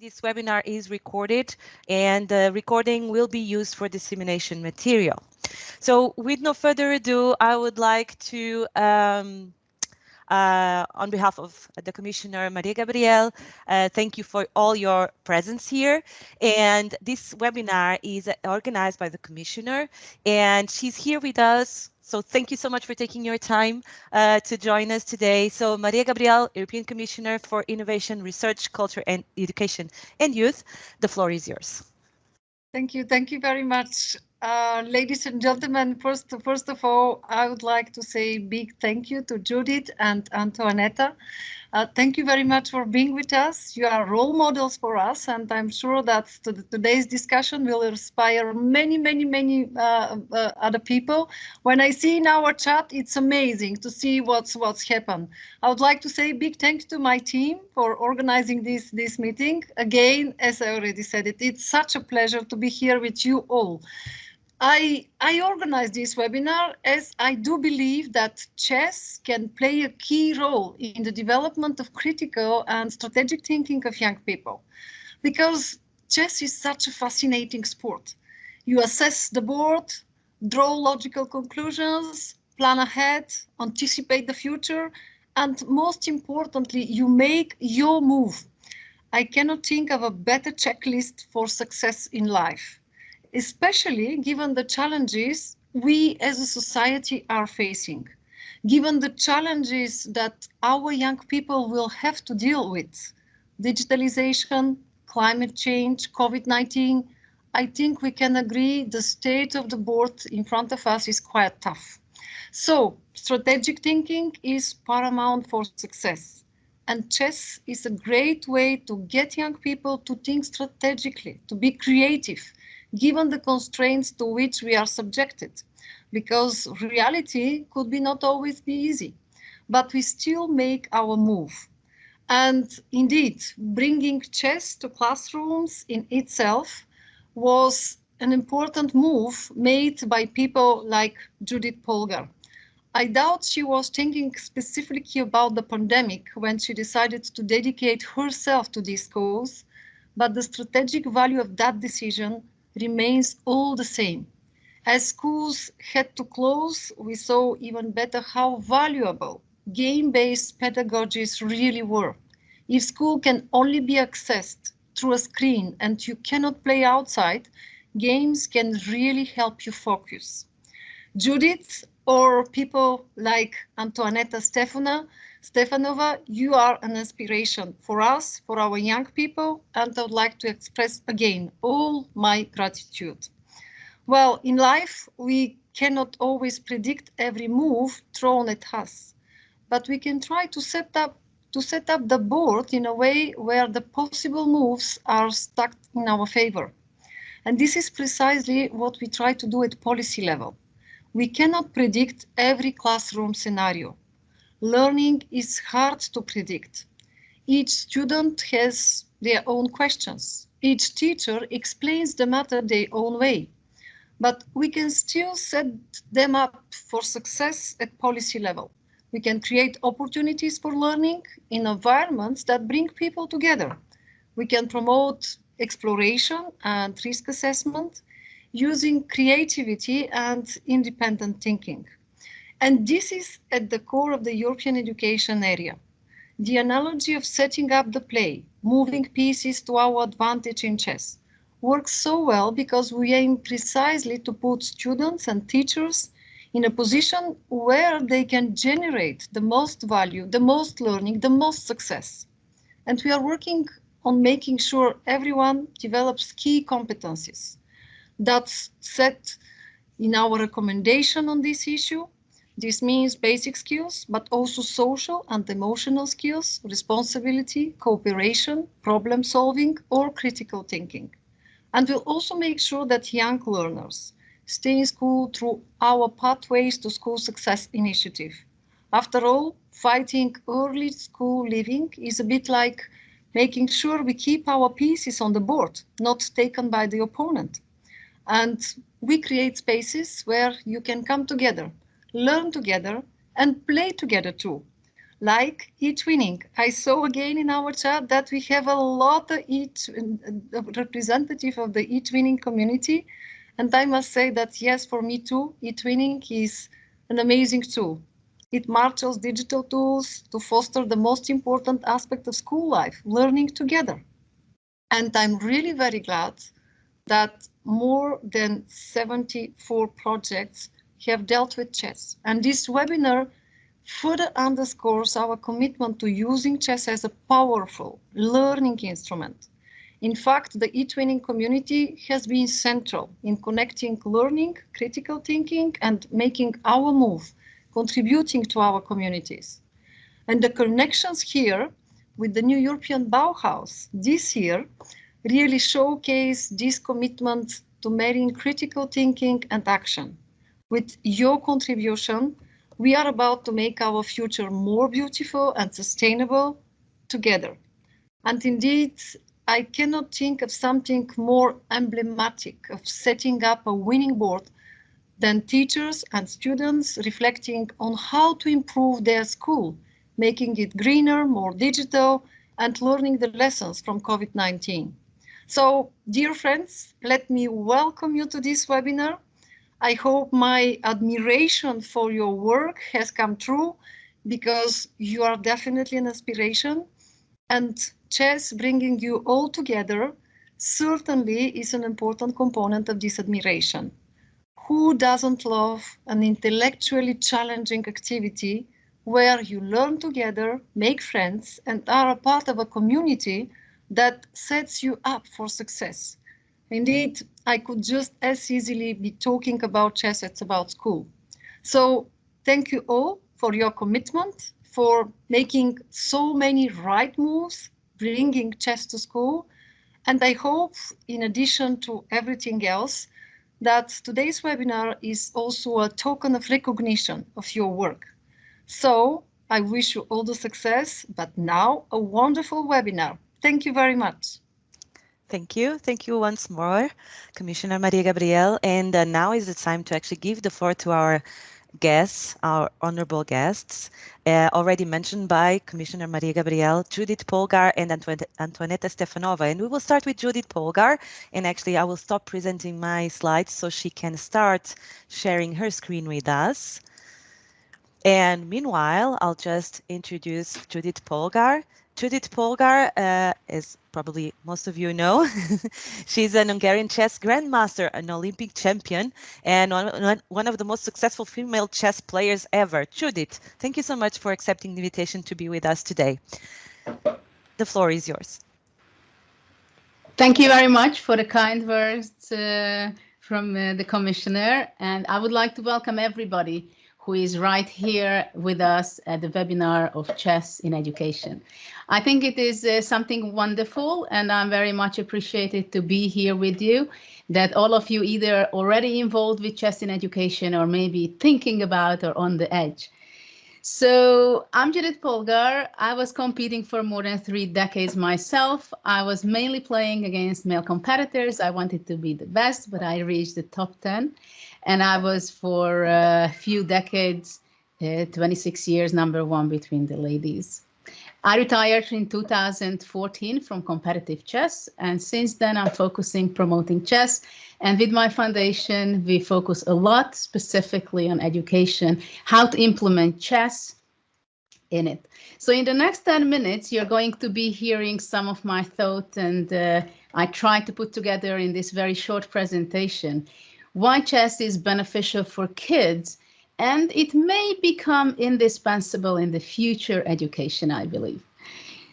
This webinar is recorded and the recording will be used for dissemination material. So with no further ado, I would like to, um, uh, on behalf of the Commissioner Maria Gabriel, uh, thank you for all your presence here. And this webinar is organized by the Commissioner and she's here with us so thank you so much for taking your time uh, to join us today. So Maria Gabriel, European Commissioner for Innovation, Research, Culture and Education and Youth, the floor is yours. Thank you. Thank you very much. Uh, ladies and gentlemen, first, first of all, I would like to say big thank you to Judith and Antoaneta uh, thank you very much for being with us. You are role models for us, and I'm sure that today's discussion will inspire many, many, many uh, uh, other people. When I see in our chat, it's amazing to see what's what's happened. I would like to say big thanks to my team for organizing this this meeting. Again, as I already said it, it's such a pleasure to be here with you all. I, I this webinar as I do believe that chess can play a key role in the development of critical and strategic thinking of young people. Because chess is such a fascinating sport. You assess the board, draw logical conclusions, plan ahead, anticipate the future, and most importantly, you make your move. I cannot think of a better checklist for success in life especially given the challenges we as a society are facing, given the challenges that our young people will have to deal with, digitalization, climate change, COVID-19, I think we can agree the state of the board in front of us is quite tough. So strategic thinking is paramount for success. And chess is a great way to get young people to think strategically, to be creative, given the constraints to which we are subjected, because reality could be not always be easy, but we still make our move. And indeed, bringing chess to classrooms in itself was an important move made by people like Judith Polgar. I doubt she was thinking specifically about the pandemic when she decided to dedicate herself to this cause, but the strategic value of that decision remains all the same. As schools had to close, we saw even better how valuable game-based pedagogies really were. If school can only be accessed through a screen and you cannot play outside, games can really help you focus. Judith or people like Antoaneta Stefana Stefanova, you are an inspiration for us, for our young people, and I would like to express again all my gratitude. Well, in life, we cannot always predict every move thrown at us, but we can try to set up to set up the board in a way where the possible moves are stuck in our favor. And this is precisely what we try to do at policy level. We cannot predict every classroom scenario, learning is hard to predict. Each student has their own questions. Each teacher explains the matter their own way. But we can still set them up for success at policy level. We can create opportunities for learning in environments that bring people together. We can promote exploration and risk assessment using creativity and independent thinking. And this is at the core of the European education area. The analogy of setting up the play, moving pieces to our advantage in chess, works so well because we aim precisely to put students and teachers in a position where they can generate the most value, the most learning, the most success. And we are working on making sure everyone develops key competencies. That's set in our recommendation on this issue this means basic skills, but also social and emotional skills, responsibility, cooperation, problem solving, or critical thinking. And we'll also make sure that young learners stay in school through our Pathways to School Success initiative. After all, fighting early school leaving is a bit like making sure we keep our pieces on the board, not taken by the opponent. And we create spaces where you can come together learn together and play together too. like e-twinning. I saw again in our chat that we have a lot of e representative of the e-twinning community. And I must say that yes, for me too, e-twinning is an amazing tool. It marshals digital tools to foster the most important aspect of school life, learning together. And I'm really very glad that more than 74 projects have dealt with chess. And this webinar further underscores our commitment to using chess as a powerful learning instrument. In fact, the e-twinning community has been central in connecting learning, critical thinking, and making our move, contributing to our communities. And the connections here with the new European Bauhaus this year really showcase this commitment to marrying critical thinking and action. With your contribution, we are about to make our future more beautiful and sustainable together. And indeed, I cannot think of something more emblematic of setting up a winning board than teachers and students reflecting on how to improve their school, making it greener, more digital, and learning the lessons from COVID-19. So, dear friends, let me welcome you to this webinar I hope my admiration for your work has come true because you are definitely an inspiration and chess bringing you all together certainly is an important component of this admiration. Who doesn't love an intellectually challenging activity where you learn together, make friends, and are a part of a community that sets you up for success? Indeed, I could just as easily be talking about chess as about school. So thank you all for your commitment, for making so many right moves, bringing chess to school. And I hope, in addition to everything else, that today's webinar is also a token of recognition of your work. So I wish you all the success, but now a wonderful webinar. Thank you very much. Thank you. Thank you once more, Commissioner Maria Gabriel. And uh, now is the time to actually give the floor to our guests, our honorable guests, uh, already mentioned by Commissioner Maria Gabriel, Judith Polgar and Antoaneta Stefanova. And we will start with Judith Polgar. And actually, I will stop presenting my slides so she can start sharing her screen with us. And meanwhile, I'll just introduce Judith Polgar. Judith Polgar uh, is probably most of you know. She's an Hungarian chess grandmaster, an Olympic champion, and one, of the most successful female chess players ever. Judith, thank you so much for accepting the invitation to be with us today. The floor is yours. Thank you very much for the kind words uh, from uh, the commissioner, and I would like to welcome everybody who is right here with us at the webinar of chess in education. I think it is uh, something wonderful and I'm very much appreciated to be here with you, that all of you either already involved with chess in education or maybe thinking about or on the edge. So I'm Judith Polgar. I was competing for more than three decades myself. I was mainly playing against male competitors. I wanted to be the best, but I reached the top 10 and I was for a few decades, uh, 26 years, number one between the ladies. I retired in 2014 from competitive chess, and since then I'm focusing promoting chess. And with my foundation, we focus a lot specifically on education, how to implement chess in it. So in the next 10 minutes, you're going to be hearing some of my thoughts and uh, I try to put together in this very short presentation why chess is beneficial for kids and it may become indispensable in the future education, I believe.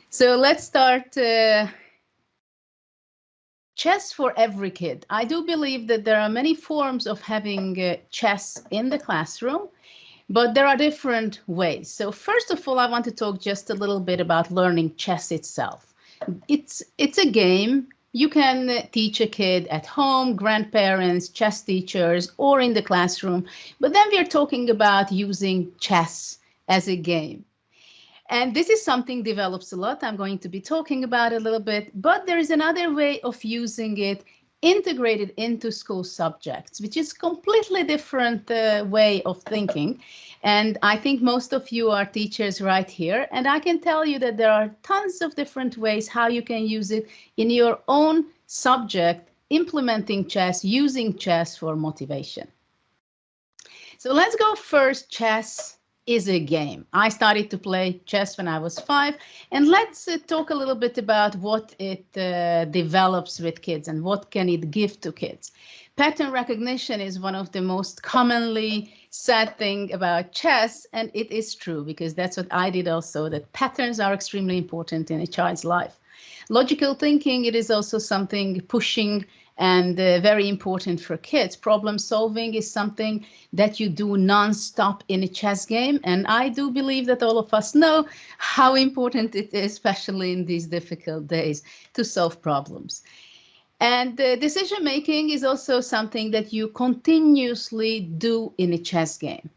So let's start uh, chess for every kid. I do believe that there are many forms of having uh, chess in the classroom, but there are different ways. So first of all, I want to talk just a little bit about learning chess itself. It's, it's a game you can teach a kid at home, grandparents, chess teachers, or in the classroom. But then we're talking about using chess as a game. And this is something develops a lot. I'm going to be talking about a little bit, but there is another way of using it integrated into school subjects, which is completely different uh, way of thinking. And I think most of you are teachers right here. And I can tell you that there are tons of different ways how you can use it in your own subject, implementing chess, using chess for motivation. So let's go first chess is a game. I started to play chess when I was five, and let's uh, talk a little bit about what it uh, develops with kids and what can it give to kids. Pattern recognition is one of the most commonly said thing about chess, and it is true because that's what I did also, that patterns are extremely important in a child's life. Logical thinking, it is also something pushing and uh, very important for kids. Problem solving is something that you do non-stop in a chess game. And I do believe that all of us know how important it is, especially in these difficult days, to solve problems. And uh, decision making is also something that you continuously do in a chess game.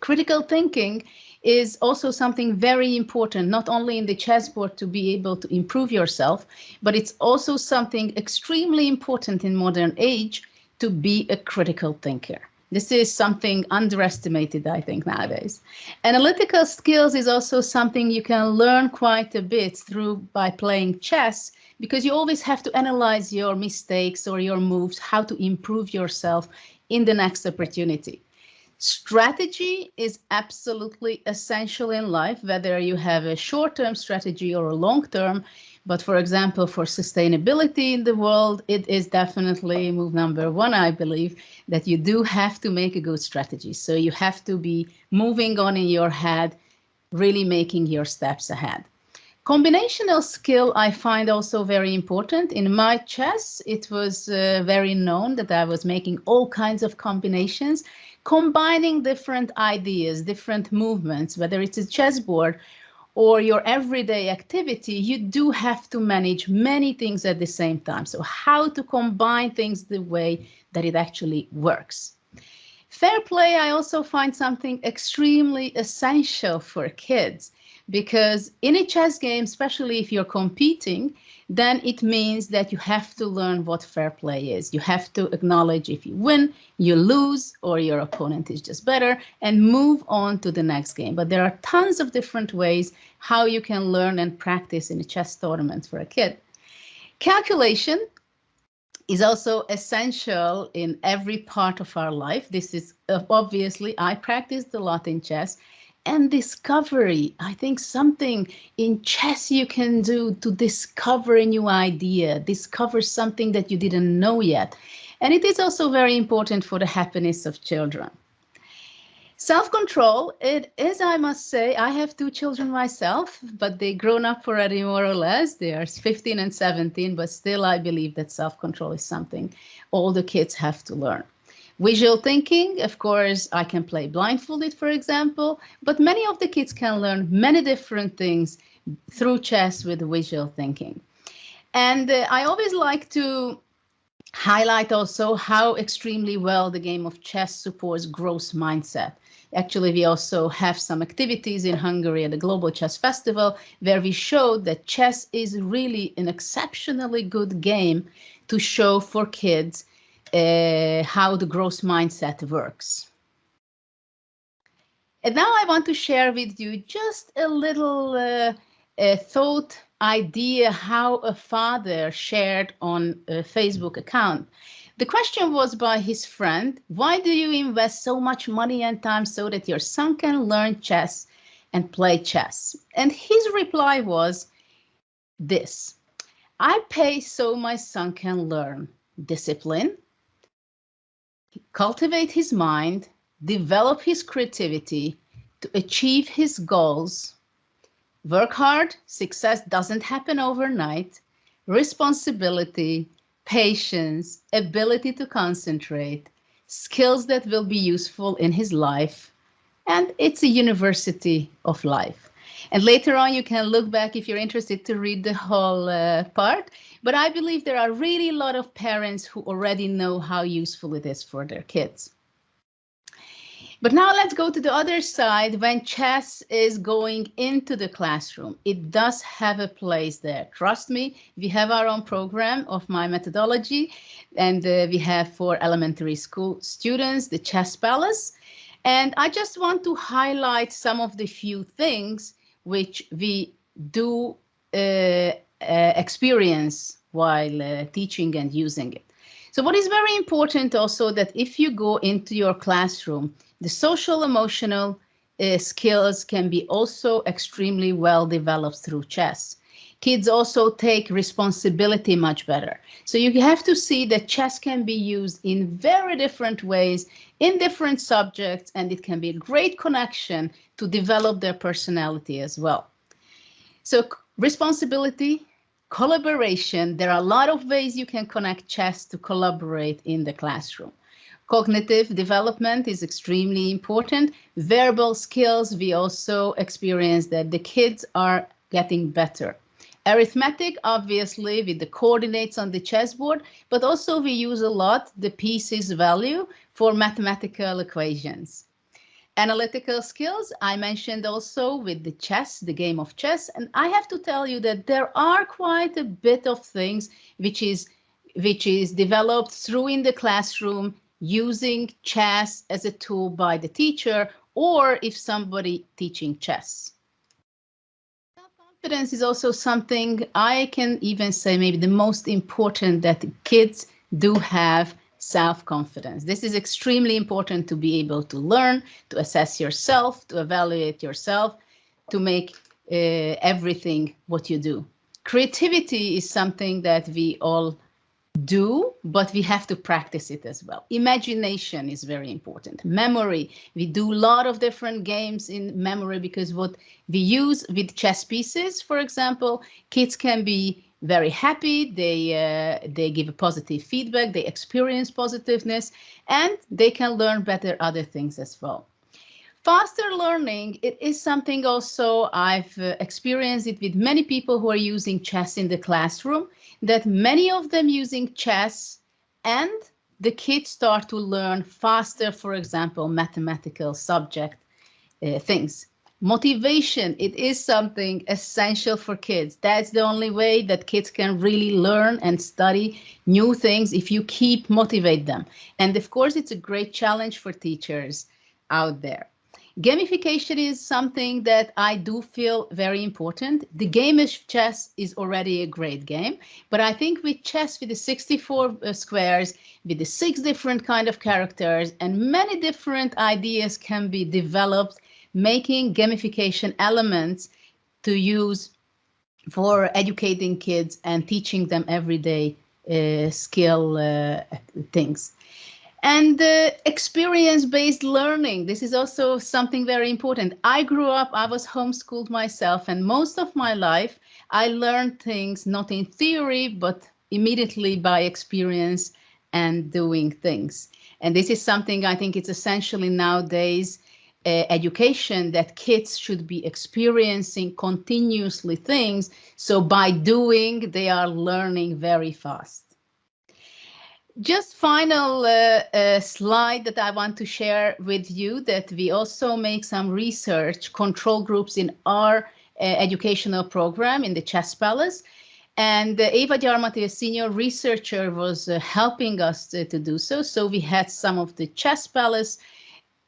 Critical thinking is also something very important, not only in the chessboard to be able to improve yourself, but it's also something extremely important in modern age to be a critical thinker. This is something underestimated, I think, nowadays. Analytical skills is also something you can learn quite a bit through by playing chess, because you always have to analyze your mistakes or your moves, how to improve yourself in the next opportunity. Strategy is absolutely essential in life, whether you have a short-term strategy or a long-term. But for example, for sustainability in the world, it is definitely move number one, I believe, that you do have to make a good strategy. So you have to be moving on in your head, really making your steps ahead. Combinational skill I find also very important. In my chess, it was uh, very known that I was making all kinds of combinations combining different ideas, different movements, whether it's a chessboard or your everyday activity, you do have to manage many things at the same time. So how to combine things the way that it actually works. Fair play, I also find something extremely essential for kids because in a chess game, especially if you're competing, then it means that you have to learn what fair play is. You have to acknowledge if you win, you lose, or your opponent is just better, and move on to the next game. But there are tons of different ways how you can learn and practice in a chess tournament for a kid. Calculation is also essential in every part of our life. This is uh, obviously, I practiced a lot in chess and discovery. I think something in chess you can do to discover a new idea, discover something that you didn't know yet. And it is also very important for the happiness of children. Self-control, it is, I must say, I have two children myself, but they grown up already more or less. They are 15 and 17, but still I believe that self-control is something all the kids have to learn. Visual thinking, of course, I can play blindfolded, for example, but many of the kids can learn many different things through chess with visual thinking. And uh, I always like to highlight also how extremely well the game of chess supports growth mindset. Actually, we also have some activities in Hungary at the Global Chess Festival where we showed that chess is really an exceptionally good game to show for kids uh, how the growth mindset works. And now I want to share with you just a little uh, a thought idea how a father shared on a Facebook account. The question was by his friend, why do you invest so much money and time so that your son can learn chess and play chess? And his reply was this, I pay so my son can learn discipline, cultivate his mind, develop his creativity to achieve his goals. Work hard, success doesn't happen overnight. Responsibility, patience, ability to concentrate, skills that will be useful in his life. And it's a university of life. And later on, you can look back if you're interested to read the whole uh, part. But I believe there are really a lot of parents who already know how useful it is for their kids. But now let's go to the other side. When chess is going into the classroom, it does have a place there. Trust me, we have our own program of my methodology, and uh, we have for elementary school students the chess palace. And I just want to highlight some of the few things which we do uh, uh, experience while uh, teaching and using it. So what is very important also that if you go into your classroom, the social emotional uh, skills can be also extremely well developed through chess. Kids also take responsibility much better. So you have to see that chess can be used in very different ways in different subjects, and it can be a great connection to develop their personality as well. So responsibility, collaboration, there are a lot of ways you can connect chess to collaborate in the classroom. Cognitive development is extremely important. Verbal skills, we also experience that the kids are getting better. Arithmetic, obviously, with the coordinates on the chessboard, but also we use a lot the pieces value for mathematical equations. Analytical skills, I mentioned also with the chess, the game of chess, and I have to tell you that there are quite a bit of things which is which is developed through in the classroom using chess as a tool by the teacher or if somebody teaching chess. Self-confidence is also something I can even say maybe the most important that kids do have self-confidence. This is extremely important to be able to learn, to assess yourself, to evaluate yourself, to make uh, everything what you do. Creativity is something that we all do, but we have to practice it as well. Imagination is very important. Memory, we do a lot of different games in memory because what we use with chess pieces, for example, kids can be very happy, they, uh, they give a positive feedback, they experience positiveness, and they can learn better other things as well. Faster learning, it is something also I've uh, experienced it with many people who are using chess in the classroom, that many of them using chess and the kids start to learn faster, for example, mathematical subject uh, things. Motivation, it is something essential for kids. That's the only way that kids can really learn and study new things if you keep motivate them. And of course, it's a great challenge for teachers out there. Gamification is something that I do feel very important. The game of chess is already a great game, but I think with chess, with the 64 uh, squares, with the six different kind of characters and many different ideas can be developed making gamification elements to use for educating kids and teaching them everyday uh, skill uh, things. And uh, experience-based learning, this is also something very important. I grew up, I was homeschooled myself, and most of my life, I learned things not in theory, but immediately by experience and doing things. And this is something I think it's essentially nowadays uh, education that kids should be experiencing continuously things. So by doing, they are learning very fast. Just final uh, uh, slide that I want to share with you that we also make some research control groups in our uh, educational program in the Chess Palace. And uh, Eva Gyarmati, a senior researcher, was uh, helping us to, to do so. So we had some of the Chess Palace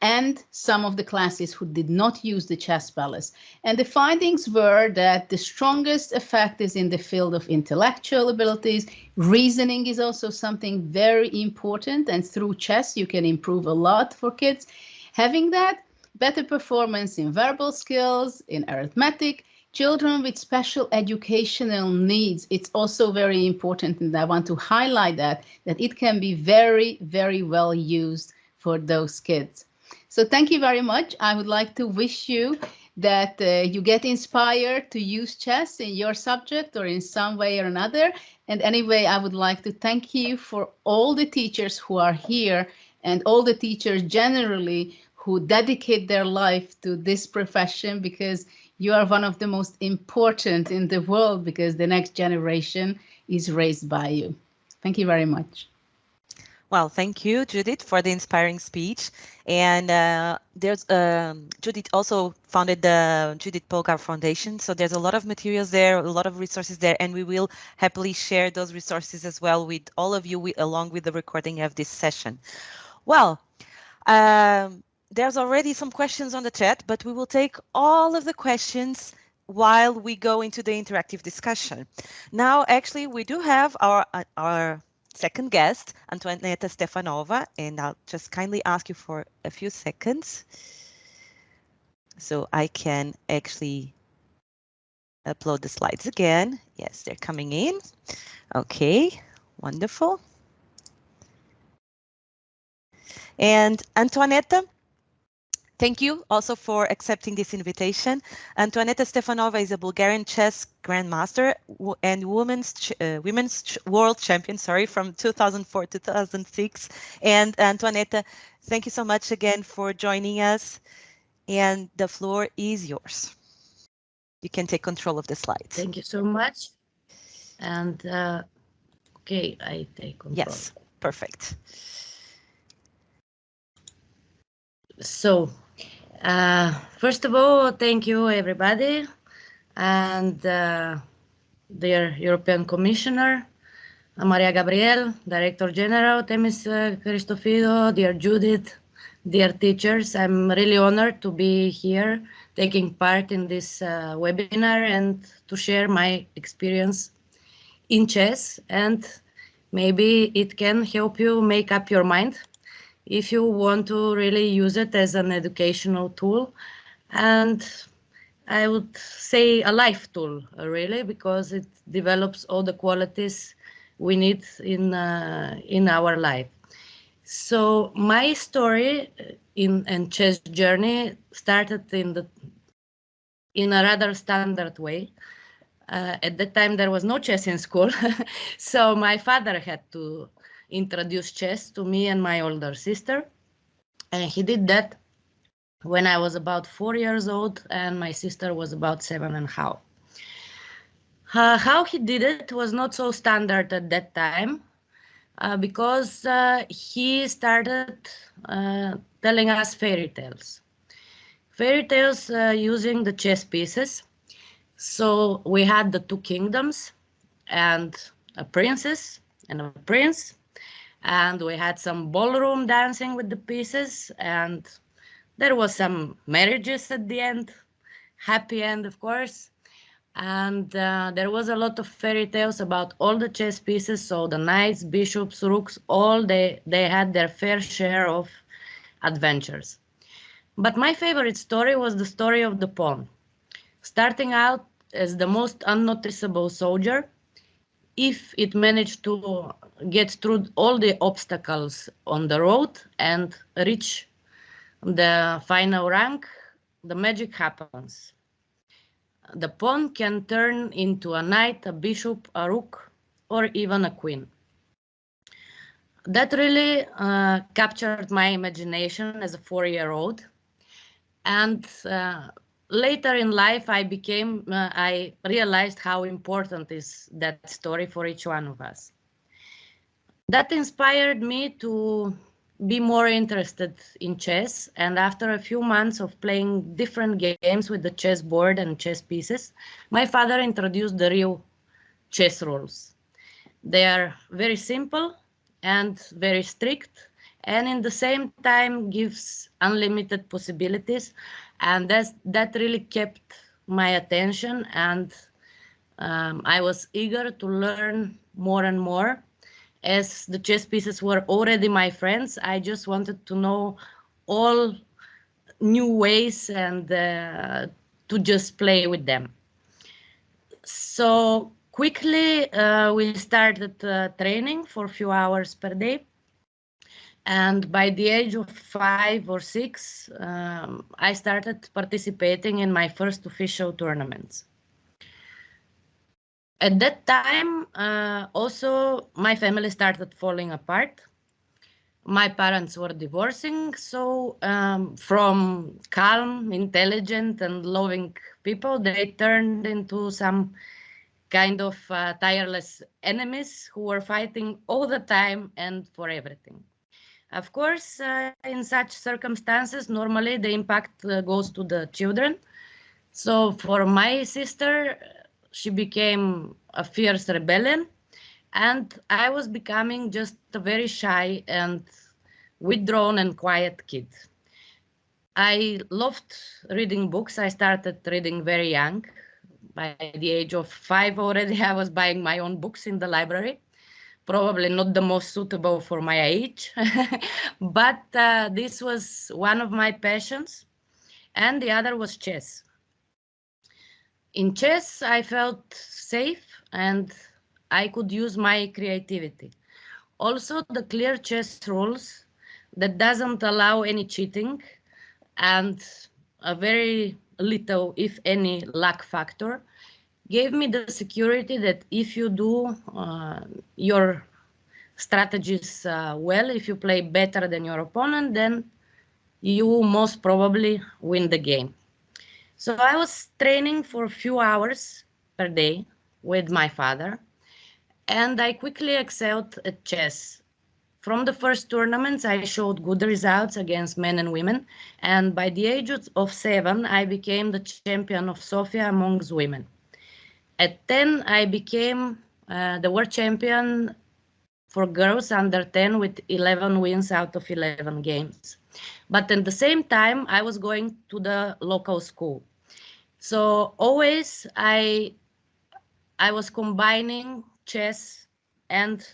and some of the classes who did not use the chess palace. And the findings were that the strongest effect is in the field of intellectual abilities. Reasoning is also something very important and through chess you can improve a lot for kids. Having that, better performance in verbal skills, in arithmetic, children with special educational needs, it's also very important and I want to highlight that, that it can be very, very well used for those kids. So thank you very much. I would like to wish you that uh, you get inspired to use chess in your subject or in some way or another. And anyway, I would like to thank you for all the teachers who are here and all the teachers generally who dedicate their life to this profession because you are one of the most important in the world because the next generation is raised by you. Thank you very much. Well, thank you, Judith, for the inspiring speech. And uh, there's um, Judith also founded the Judith Polgar Foundation. So there's a lot of materials there, a lot of resources there, and we will happily share those resources as well with all of you we, along with the recording of this session. Well, um, there's already some questions on the chat, but we will take all of the questions while we go into the interactive discussion. Now, actually, we do have our, uh, our second guest, Antoaneta Stefanova, and I'll just kindly ask you for a few seconds so I can actually upload the slides again. Yes, they're coming in. Okay, wonderful. And Antoaneta, Thank you also for accepting this invitation. Antoaneta Stefanova is a Bulgarian chess grandmaster and women's ch uh, women's ch world champion, sorry, from 2004 to 2006. And Antoaneta, thank you so much again for joining us. And the floor is yours. You can take control of the slides. Thank you so much. And uh, okay, I take control. Yes, perfect. So uh, first of all, thank you everybody and uh, dear European Commissioner, Maria Gabriel, Director General, Themis uh, Christophidou, dear Judith, dear teachers. I'm really honored to be here taking part in this uh, webinar and to share my experience in chess and maybe it can help you make up your mind if you want to really use it as an educational tool. And I would say a life tool, uh, really, because it develops all the qualities we need in uh, in our life. So my story uh, in and chess journey started in the in a rather standard way. Uh, at that time, there was no chess in school, so my father had to introduced chess to me and my older sister. And he did that when I was about four years old and my sister was about seven and half. Uh, how he did it was not so standard at that time uh, because uh, he started uh, telling us fairy tales. Fairy tales uh, using the chess pieces. So we had the two kingdoms and a princess and a prince and we had some ballroom dancing with the pieces and there was some marriages at the end happy end of course. And uh, there was a lot of fairy tales about all the chess pieces so the knights bishops rooks all they they had their fair share of adventures. But my favorite story was the story of the pawn. Starting out as the most unnoticeable soldier if it managed to get through all the obstacles on the road and reach the final rank, the magic happens. The pawn can turn into a knight, a bishop, a rook, or even a queen. That really uh, captured my imagination as a four-year-old. And uh, later in life, I became, uh, I realized how important is that story for each one of us that inspired me to be more interested in chess. And after a few months of playing different games with the chess board and chess pieces, my father introduced the real chess rules. They are very simple and very strict, and in the same time gives unlimited possibilities. And that's, that really kept my attention and um, I was eager to learn more and more as the chess pieces were already my friends, I just wanted to know all new ways and uh, to just play with them. So quickly uh, we started uh, training for a few hours per day. And by the age of five or six, um, I started participating in my first official tournaments at that time, uh, also my family started falling apart. My parents were divorcing, so um, from calm, intelligent, and loving people, they turned into some kind of uh, tireless enemies who were fighting all the time and for everything. Of course, uh, in such circumstances, normally the impact uh, goes to the children. So for my sister, she became a fierce rebellion and I was becoming just a very shy and withdrawn and quiet kid. I loved reading books. I started reading very young. By the age of five already, I was buying my own books in the library. Probably not the most suitable for my age, but uh, this was one of my passions. And the other was chess. In chess, I felt safe and I could use my creativity. Also, the clear chess rules that doesn't allow any cheating and a very little, if any, luck factor gave me the security that if you do uh, your strategies uh, well, if you play better than your opponent, then you most probably win the game. So I was training for a few hours per day with my father, and I quickly excelled at chess. From the first tournaments, I showed good results against men and women, and by the age of seven, I became the champion of Sofia amongst women. At 10, I became uh, the world champion for girls under 10 with 11 wins out of 11 games. But at the same time, I was going to the local school. So always I, I was combining chess and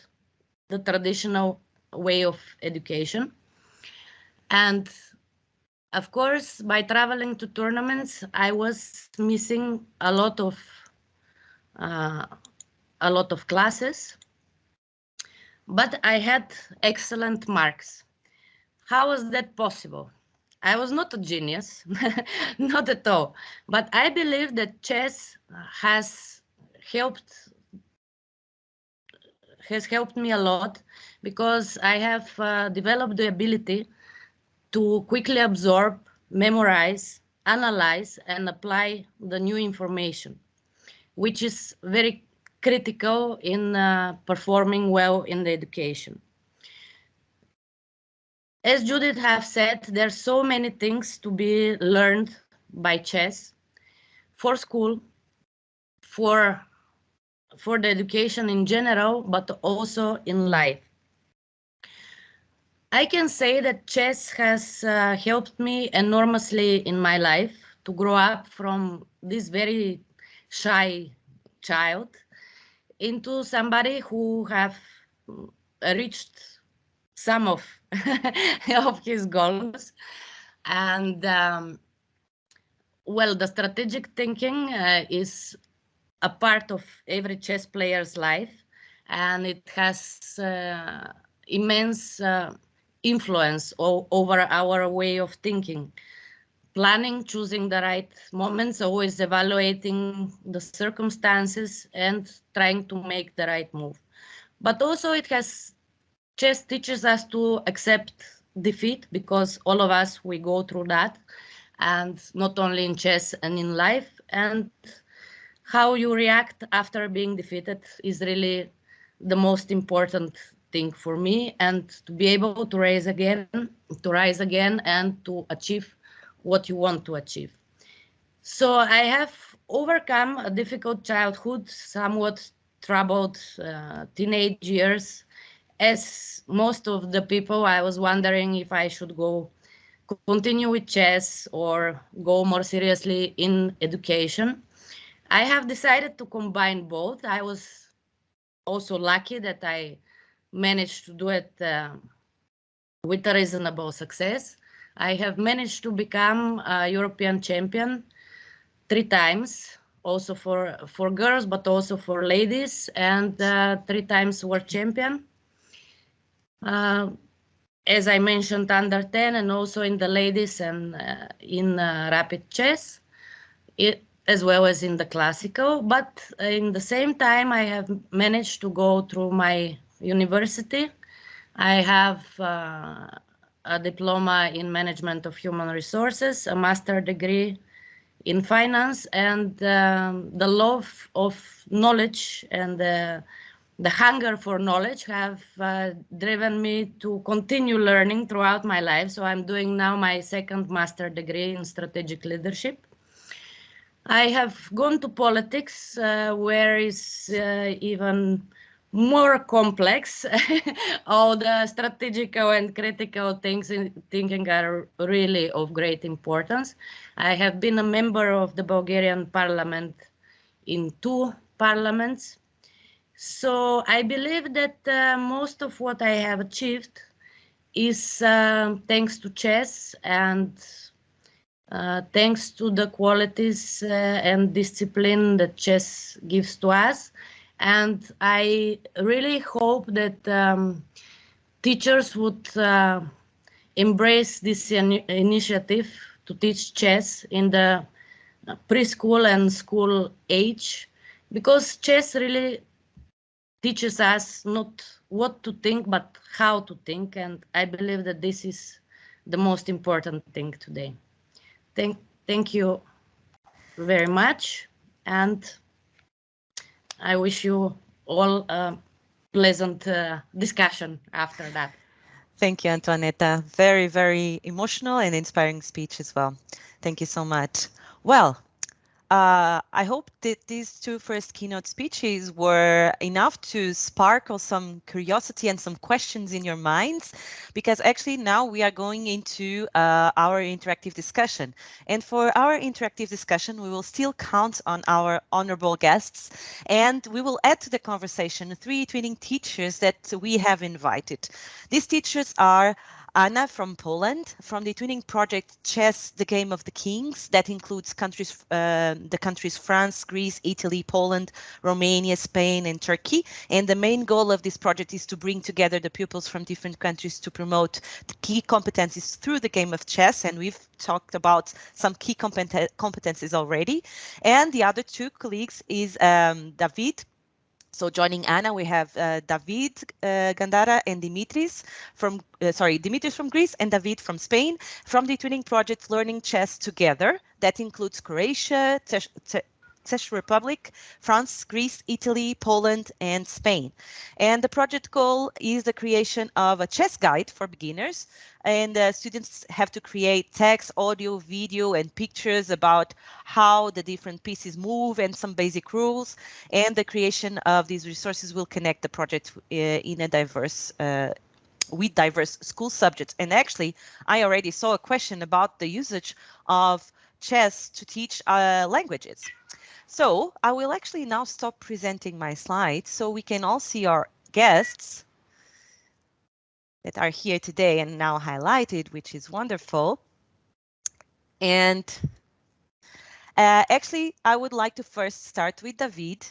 the traditional way of education. And of course, by traveling to tournaments, I was missing a lot of uh, a lot of classes, but I had excellent marks. How was that possible? I was not a genius, not at all, but I believe that chess has helped has helped me a lot because I have uh, developed the ability to quickly absorb, memorize, analyze, and apply the new information, which is very critical in uh, performing well in the education. As Judith have said, there are so many things to be learned by chess for school, for for the education in general, but also in life. I can say that chess has uh, helped me enormously in my life to grow up from this very shy child into somebody who have reached some of, of his goals. And um, well, the strategic thinking uh, is a part of every chess player's life, and it has uh, immense uh, influence over our way of thinking. Planning, choosing the right moments, always evaluating the circumstances and trying to make the right move. But also it has, chess teaches us to accept defeat because all of us, we go through that. And not only in chess and in life. And how you react after being defeated is really the most important thing for me. And to be able to rise again to rise again and to achieve what you want to achieve. So i have overcome a difficult childhood somewhat troubled uh, teenage years as most of the people i was wondering if i should go continue with chess or go more seriously in education I have decided to combine both. I was also lucky that I managed to do it uh, with a reasonable success. I have managed to become a European champion three times, also for, for girls, but also for ladies, and uh, three times world champion. Uh, as I mentioned, under 10 and also in the ladies and uh, in uh, rapid chess. It, as well as in the classical, but in the same time, I have managed to go through my university. I have uh, a diploma in management of human resources, a master degree in finance and um, the love of knowledge and the, hunger for knowledge have uh, driven me to continue learning throughout my life. So I'm doing now my second master degree in strategic leadership. I have gone to politics uh, where is uh, even more complex. All the strategical and critical things in thinking are really of great importance. I have been a member of the Bulgarian parliament in two parliaments. So I believe that uh, most of what I have achieved is uh, thanks to chess and uh, thanks to the qualities uh, and discipline that chess gives to us. And I really hope that um, teachers would uh, embrace this in initiative to teach chess in the preschool and school age, because chess really teaches us not what to think, but how to think. And I believe that this is the most important thing today. Thank, thank you very much. And I wish you all a pleasant uh, discussion after that. Thank you, Antoaneta. Very, very emotional and inspiring speech as well. Thank you so much. Well, uh, I hope that these two first keynote speeches were enough to sparkle some curiosity and some questions in your minds, because actually now we are going into uh, our interactive discussion. And for our interactive discussion, we will still count on our honorable guests, and we will add to the conversation three twinning teachers that we have invited. These teachers are Anna from Poland, from the twinning project Chess, the Game of the Kings, that includes countries, uh, the countries France, Greece, Italy, Poland, Romania, Spain, and Turkey. And the main goal of this project is to bring together the pupils from different countries to promote key competencies through the game of chess. And we've talked about some key competen competencies already. And the other two colleagues is um, David so joining Anna, we have uh, David uh, Gandara and Dimitris from, uh, sorry, Dimitris from Greece and David from Spain from the Twinning Project Learning Chess Together. That includes Croatia, Czech Republic, France, Greece, Italy, Poland, and Spain. And the project goal is the creation of a chess guide for beginners. And uh, students have to create text, audio, video, and pictures about how the different pieces move and some basic rules. And the creation of these resources will connect the project uh, in a diverse uh, with diverse school subjects. And actually, I already saw a question about the usage of chess to teach uh, languages. So I will actually now stop presenting my slides so we can all see our guests that are here today and now highlighted, which is wonderful. And uh, actually, I would like to first start with David.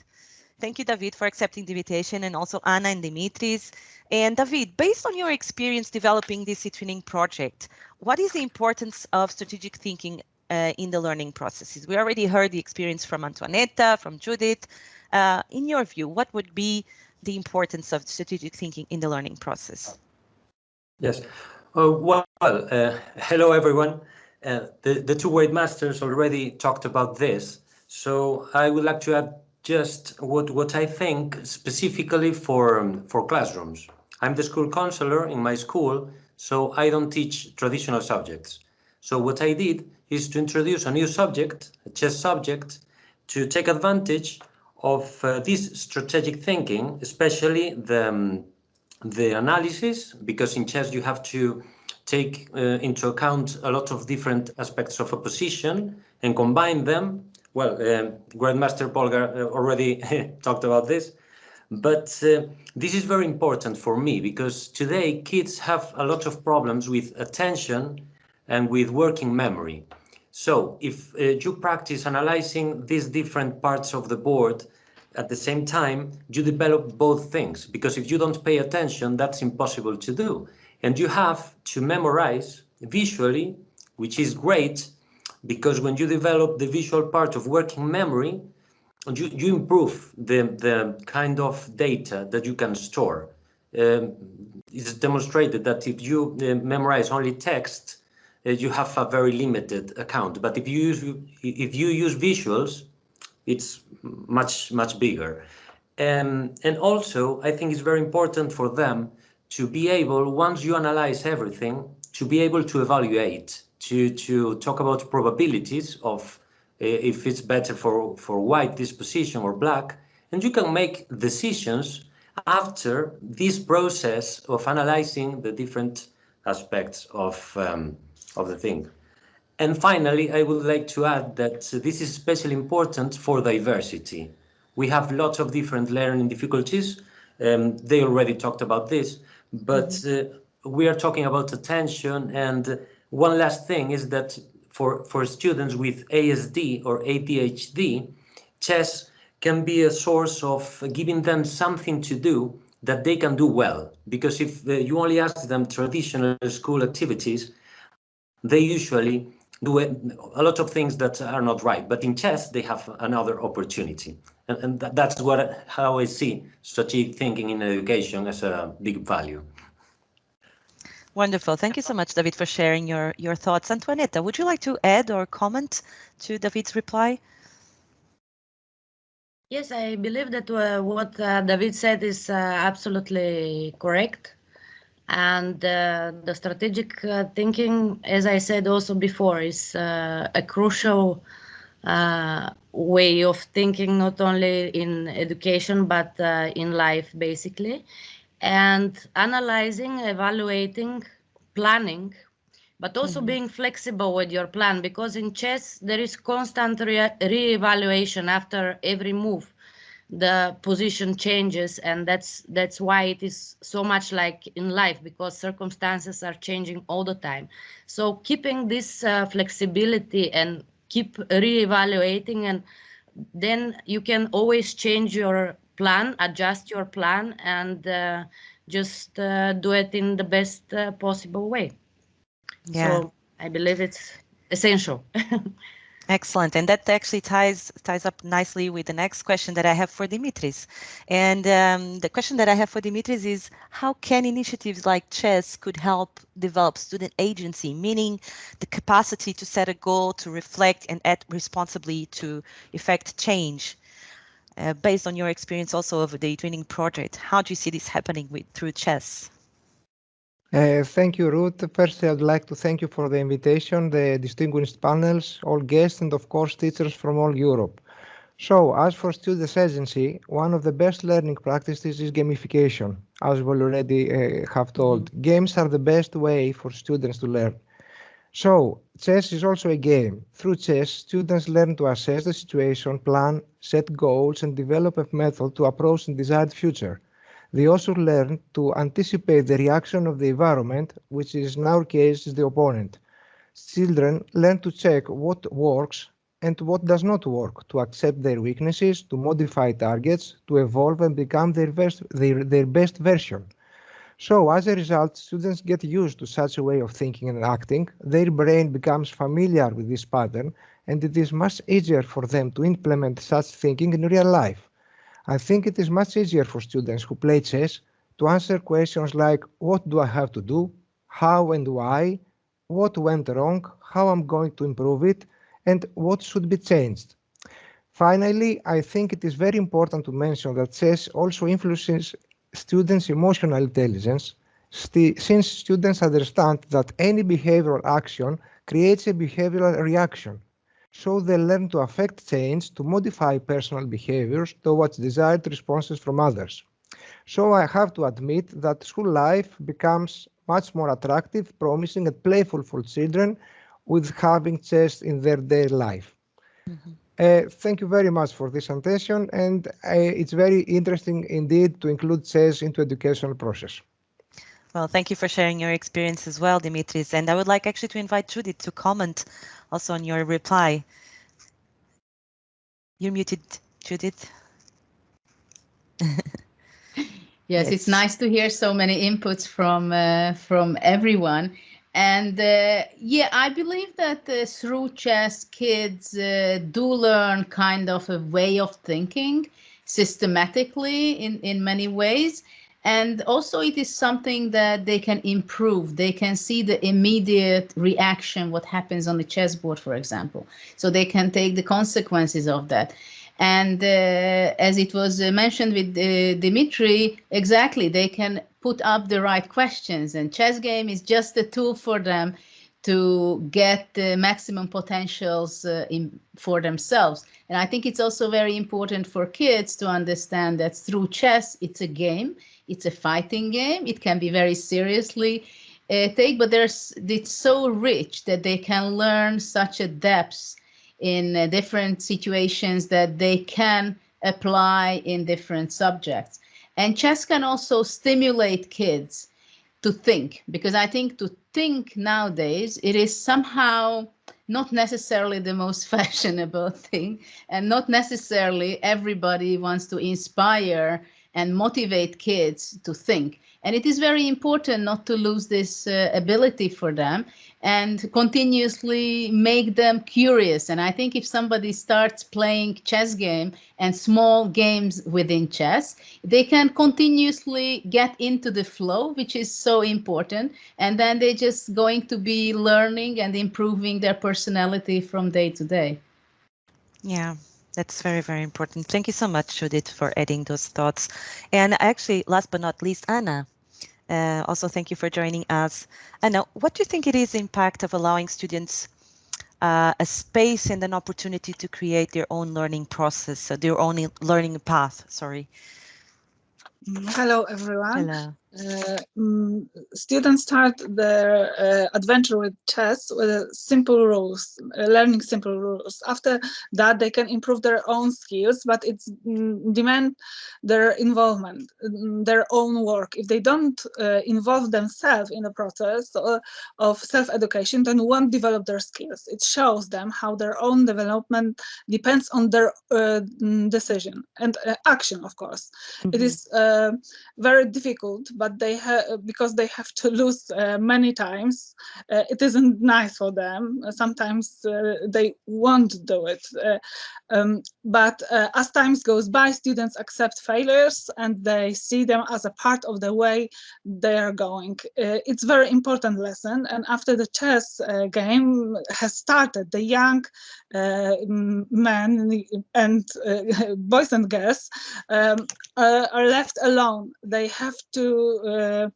Thank you, David, for accepting the invitation and also Anna and Dimitris. And David, based on your experience developing this e-twinning project, what is the importance of strategic thinking uh, in the learning processes. We already heard the experience from Antoaneta, from Judith. Uh, in your view, what would be the importance of strategic thinking in the learning process? Yes. Uh, well, uh, hello, everyone. Uh, the, the two weight masters already talked about this. So I would like to add just what, what I think specifically for, um, for classrooms. I'm the school counselor in my school, so I don't teach traditional subjects. So what I did is to introduce a new subject, a chess subject, to take advantage of uh, this strategic thinking, especially the, um, the analysis, because in chess you have to take uh, into account a lot of different aspects of a position and combine them. Well, uh, Grandmaster Polgar uh, already talked about this, but uh, this is very important for me because today kids have a lot of problems with attention and with working memory. So if uh, you practice analyzing these different parts of the board at the same time, you develop both things because if you don't pay attention, that's impossible to do. And you have to memorize visually, which is great because when you develop the visual part of working memory, you, you improve the, the kind of data that you can store. Um, it's demonstrated that if you uh, memorize only text, uh, you have a very limited account. But if you use if you use visuals, it's much much bigger. Um, and also, I think it's very important for them to be able, once you analyze everything, to be able to evaluate, to to talk about probabilities of uh, if it's better for for white this position or black, and you can make decisions after this process of analyzing the different aspects of um, of the thing. And finally, I would like to add that this is especially important for diversity. We have lots of different learning difficulties. Um, they already talked about this, but mm-hmm. uh, we are talking about attention. And one last thing is that for, for students with ASD or ADHD, chess can be a source of giving them something to do that they can do well. Because if uh, you only ask them traditional school activities, they usually do a lot of things that are not right. But in chess, they have another opportunity. And, and that's what how I see strategic thinking in education as a big value. Wonderful. Thank you so much, David, for sharing your, your thoughts. Antoaneta, would you like to add or comment to David's reply? Yes, I believe that uh, what uh, David said is uh, absolutely correct and uh, the strategic uh, thinking as i said also before is uh, a crucial uh, way of thinking not only in education but uh, in life basically and analyzing evaluating planning but also mm -hmm. being flexible with your plan because in chess there is constant re-evaluation after every move the position changes and that's that's why it is so much like in life because circumstances are changing all the time. So keeping this uh, flexibility and keep re-evaluating and then you can always change your plan adjust your plan and uh, just uh, do it in the best uh, possible way. Yeah. so i believe it's essential Excellent, and that actually ties ties up nicely with the next question that I have for Dimitris. And um, the question that I have for Dimitris is, how can initiatives like chess could help develop student agency, meaning the capacity to set a goal, to reflect, and act responsibly to effect change? Uh, based on your experience also of the training project, how do you see this happening with through chess? Uh, thank you, Ruth. Firstly, I'd like to thank you for the invitation, the distinguished panels, all guests, and of course, teachers from all Europe. So, as for students' agency, one of the best learning practices is gamification, as we already uh, have told. Mm -hmm. Games are the best way for students to learn. So, chess is also a game. Through chess, students learn to assess the situation, plan, set goals, and develop a method to approach the desired future. They also learn to anticipate the reaction of the environment, which is in our case is the opponent. Children learn to check what works and what does not work, to accept their weaknesses, to modify targets, to evolve and become their best, their, their best version. So as a result, students get used to such a way of thinking and acting, their brain becomes familiar with this pattern, and it is much easier for them to implement such thinking in real life. I think it is much easier for students who play chess to answer questions like what do I have to do, how and why, what went wrong, how I'm going to improve it, and what should be changed. Finally, I think it is very important to mention that chess also influences students' emotional intelligence, since students understand that any behavioral action creates a behavioral reaction so they learn to affect change to modify personal behaviors towards desired responses from others. So I have to admit that school life becomes much more attractive, promising and playful for children with having chess in their daily life. Mm -hmm. uh, thank you very much for this attention and uh, it's very interesting indeed to include chess into educational process. Well, thank you for sharing your experience as well, Dimitris. And I would like actually to invite Judith to comment also on your reply. You're muted, Judith. yes, yes, it's nice to hear so many inputs from uh, from everyone. And uh, yeah, I believe that uh, through chess, kids uh, do learn kind of a way of thinking systematically in, in many ways. And also it is something that they can improve. They can see the immediate reaction, what happens on the chessboard, for example. So they can take the consequences of that. And uh, as it was uh, mentioned with uh, Dimitri, exactly, they can put up the right questions and chess game is just a tool for them to get the maximum potentials uh, in, for themselves. And I think it's also very important for kids to understand that through chess, it's a game, it's a fighting game. It can be very seriously uh, take, but there's it's so rich that they can learn such a depth in uh, different situations that they can apply in different subjects. And chess can also stimulate kids to think because I think to think nowadays it is somehow not necessarily the most fashionable thing and not necessarily everybody wants to inspire and motivate kids to think. And it is very important not to lose this uh, ability for them and continuously make them curious. And I think if somebody starts playing chess game and small games within chess, they can continuously get into the flow, which is so important. And then they're just going to be learning and improving their personality from day to day. Yeah, that's very, very important. Thank you so much, Judith, for adding those thoughts. And actually, last but not least, Anna, uh, also, thank you for joining us. And now, what do you think it is the impact of allowing students uh, a space and an opportunity to create their own learning process, so their own learning path, sorry? Hello, everyone. Hello. Uh, mm, students start their uh, adventure with chess with simple rules, uh, learning simple rules. After that, they can improve their own skills, but it's mm, demand their involvement, mm, their own work. If they don't uh, involve themselves in the process uh, of self-education, then won't develop their skills. It shows them how their own development depends on their uh, decision and action, of course. Mm -hmm. It mm-hmm. very difficult, but but they because they have to lose uh, many times. Uh, it isn't nice for them. Sometimes uh, they won't do it. Um, but as times goes by, students accept failures and they see them as a part of the way they are going. It's very important lesson. And after the chess game has started, the young men and boys and girls um, are left alone. They have to uh,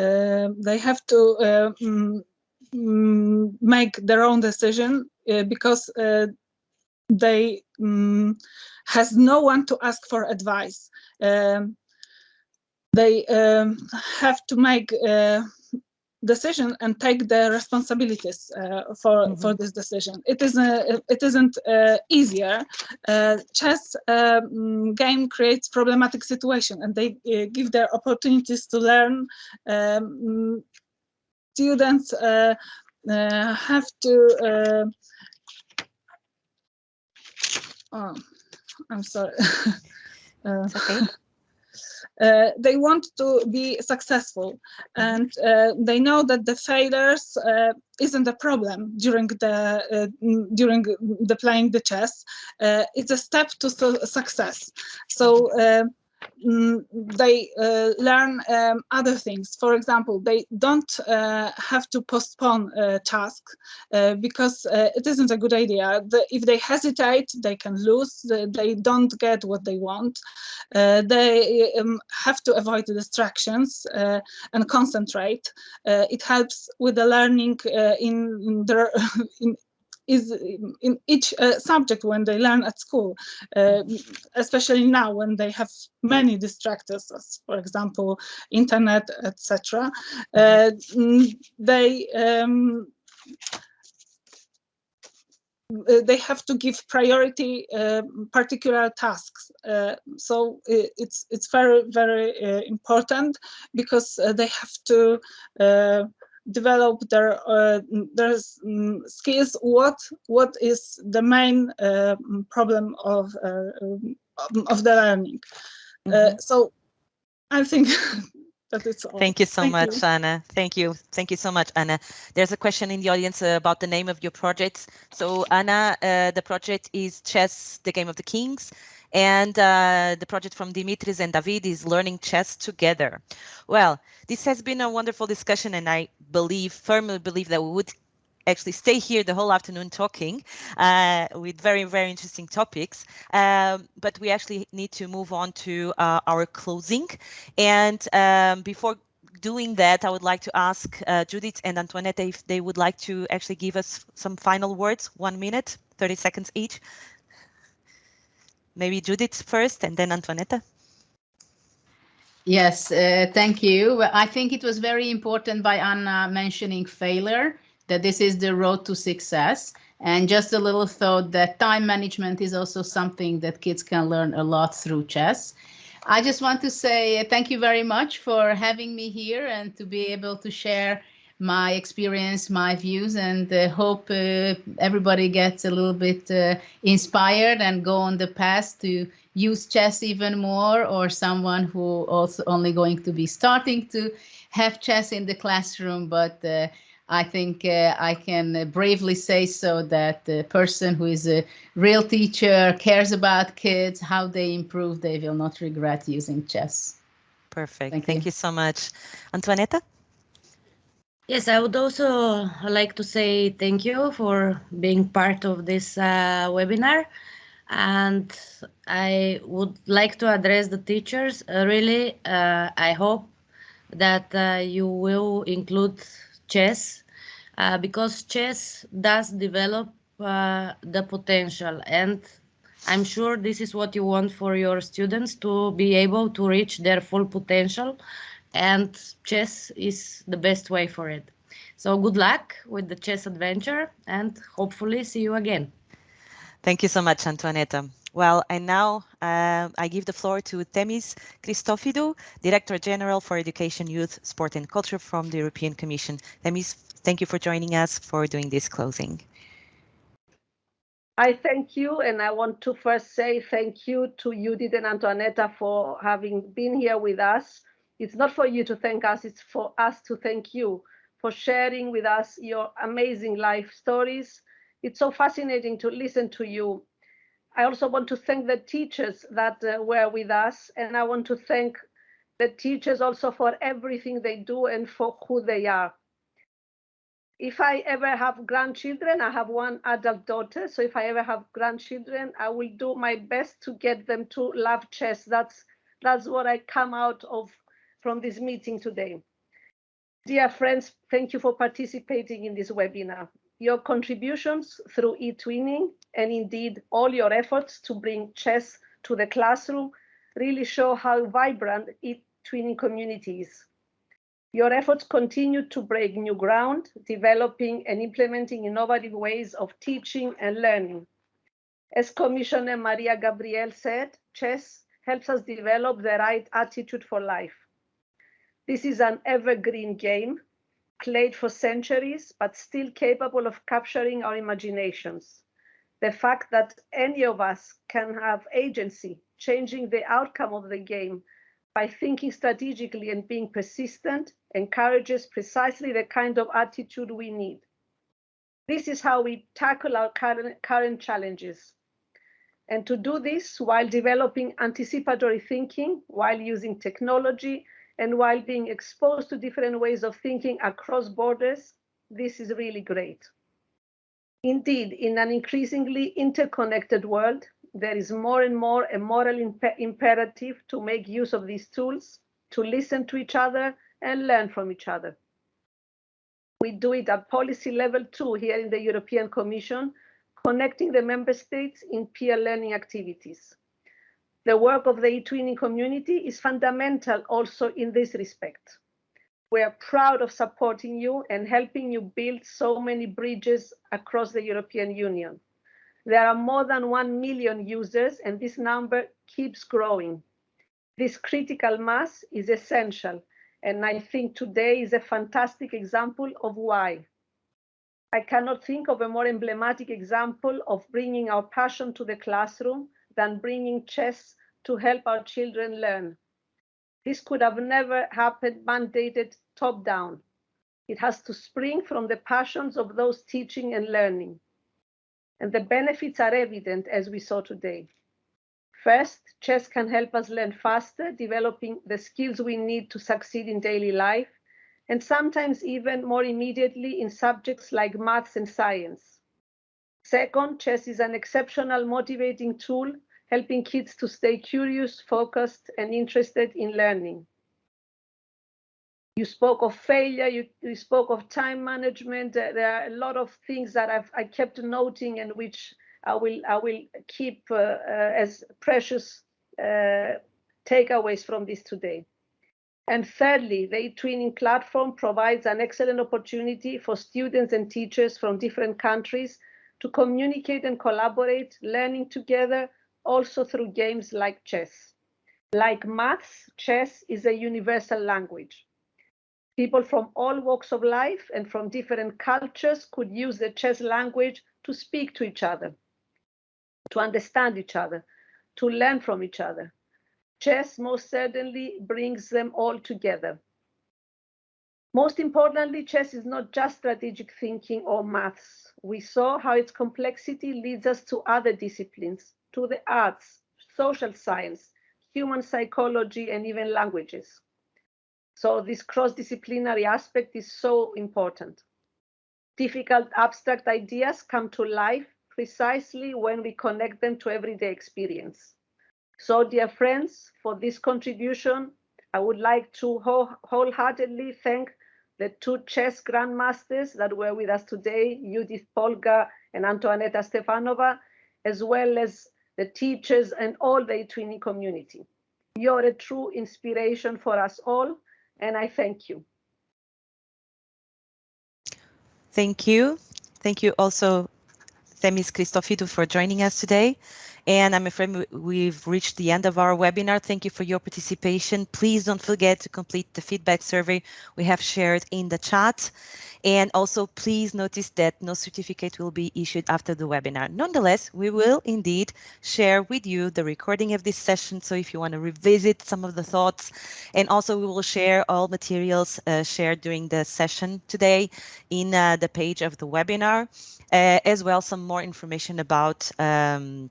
uh, they have to uh, mm, mm, make their own decision because they um, has no one to ask for advice. Um, they um, have to make uh, decision and take the responsibilities uh, for mm -hmm. for this decision. It is a, it isn't uh, easier. Uh, chess um, game creates problematic situation, and they uh, give their opportunities to learn. Um, students uh, uh, have to. oh, I'm sorry. okay. Uh, they want to be successful. And uh, they know that the failures uh, isn't a problem during the uh, during the playing the chess. Uh, it's a step to success. So uh, Mm, they uh, learn um, other things. For example, they don't uh, have to postpone a task uh, because uh, it isn't a good idea. The, if they hesitate, they can lose. They don't get what they want. Uh, they um, have to avoid distractions uh, and concentrate. it helps with the learning in their in, is in each uh, subject when they learn at school, uh, especially now when they have many distractors, as for example, internet, etc. Uh, they um, they have to give priority uh, particular tasks. Uh, so it's it's very very uh, important because they have to develop their uh, their um, skills what what is the main uh, problem of uh, of the learning mm -hmm. so i think that it's all. thank you so Thank much you. anna Thank you Thank you so much anna there's a question in the audience about the name of your project so anna uh, the project is chess the game of the kings and uh, the project from Dimitris and David is learning chess together. Well, this has been a wonderful discussion and I believe, firmly believe that we would actually stay here the whole afternoon talking uh, with very, very interesting topics. Um, but we actually need to move on to uh, our closing. And um, before doing that, I would like to ask uh, Judith and Antoinette if they would like to actually give us some final words, one minute, 30 seconds each. Maybe Judith first and then Antoinette. Yes, uh, thank you. I think it was very important by Anna mentioning failure that this is the road to success. And just a little thought that time management is also something that kids can learn a lot through chess. I just want to say thank you very much for having me here and to be able to share my experience, my views, and uh, hope uh, everybody gets a little bit uh, inspired and go on the path to use chess even more or someone who also only going to be starting to have chess in the classroom, but uh, I think uh, I can bravely say so that the person who is a real teacher cares about kids, how they improve, they will not regret using chess. Perfect. Thank, Thank you. you so much. Antoinette? Yes, I would also like to say thank you for being part of this uh, webinar. And I would like to address the teachers. Uh, really, uh, I hope that uh, you will include chess uh, because chess does develop uh, the potential and I'm sure this is what you want for your students to be able to reach their full potential and chess is the best way for it. So good luck with the chess adventure and hopefully see you again. Thank you so much, Antoinette. Well, and now uh, I give the floor to Themis Christophidou, Director General for Education, Youth, Sport and Culture from the European Commission. Temis, thank you for joining us for doing this closing. I thank you, and I want to first say thank you to Judith and Antoinette for having been here with us. It's not for you to thank us, it's for us to thank you for sharing with us your amazing life stories. It's so fascinating to listen to you I also want to thank the teachers that uh, were with us, and I want to thank the teachers also for everything they do and for who they are. If I ever have grandchildren, I have one adult daughter, so if I ever have grandchildren, I will do my best to get them to love chess. That's that's what I come out of from this meeting today. Dear friends, thank you for participating in this webinar. Your contributions through e-twinning and indeed all your efforts to bring chess to the classroom really show how vibrant e-twinning community is. Your efforts continue to break new ground, developing and implementing innovative ways of teaching and learning. As Commissioner Mariya Gabriel said, chess helps us develop the right attitude for life. This is an evergreen game, played for centuries, but still capable of capturing our imaginations the fact that any of us can have agency, changing the outcome of the game by thinking strategically and being persistent encourages precisely the kind of attitude we need. This is how we tackle our current, current challenges. And to do this while developing anticipatory thinking, while using technology, and while being exposed to different ways of thinking across borders, this is really great. Indeed, in an increasingly interconnected world, there is more and more a moral imp imperative to make use of these tools, to listen to each other and learn from each other. We do it at policy level too here in the European Commission, connecting the member states in peer learning activities. The work of the e-twinning community is fundamental also in this respect. We are proud of supporting you and helping you build so many bridges across the European Union. There are more than 1 million users and this number keeps growing. This critical mass is essential and I think today is a fantastic example of why. I cannot think of a more emblematic example of bringing our passion to the classroom than bringing chess to help our children learn. This could have never happened mandated top down. It has to spring from the passions of those teaching and learning. And the benefits are evident as we saw today. First, chess can help us learn faster, developing the skills we need to succeed in daily life, and sometimes even more immediately in subjects like maths and science. Second, chess is an exceptional motivating tool, helping kids to stay curious, focused, and interested in learning. You spoke of failure, you, you spoke of time management. Uh, there are a lot of things that I've, I kept noting and which I will, I will keep uh, uh, as precious uh, takeaways from this today. And thirdly, the eTwinning platform provides an excellent opportunity for students and teachers from different countries to communicate and collaborate, learning together, also through games like chess. Like maths, chess is a universal language. People from all walks of life and from different cultures could use the chess language to speak to each other, to understand each other, to learn from each other. Chess most certainly brings them all together. Most importantly, chess is not just strategic thinking or maths. We saw how its complexity leads us to other disciplines, to the arts, social science, human psychology, and even languages. So this cross-disciplinary aspect is so important. Difficult abstract ideas come to life precisely when we connect them to everyday experience. So dear friends, for this contribution, I would like to wholeheartedly thank the two chess grandmasters that were with us today, Judith Polgar and Antoaneta Stefanova, as well as the teachers and all the eTwinning community. You're a true inspiration for us all and I thank you. Thank you. Thank you also, Themis Christophidou, for joining us today. And I'm afraid we've reached the end of our webinar. Thank you for your participation. Please don't forget to complete the feedback survey we have shared in the chat. And also please notice that no certificate will be issued after the webinar. Nonetheless, we will indeed share with you the recording of this session. So if you want to revisit some of the thoughts, and also we will share all materials uh, shared during the session today in uh, the page of the webinar, uh, as well some more information about um,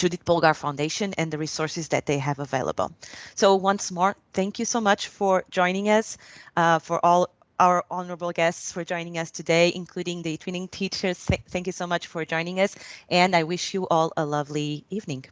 Judith Polgar Foundation and the resources that they have available. So once more, thank you so much for joining us, uh, for all our honorable guests for joining us today, including the twinning teachers. Th thank you so much for joining us, and I wish you all a lovely evening.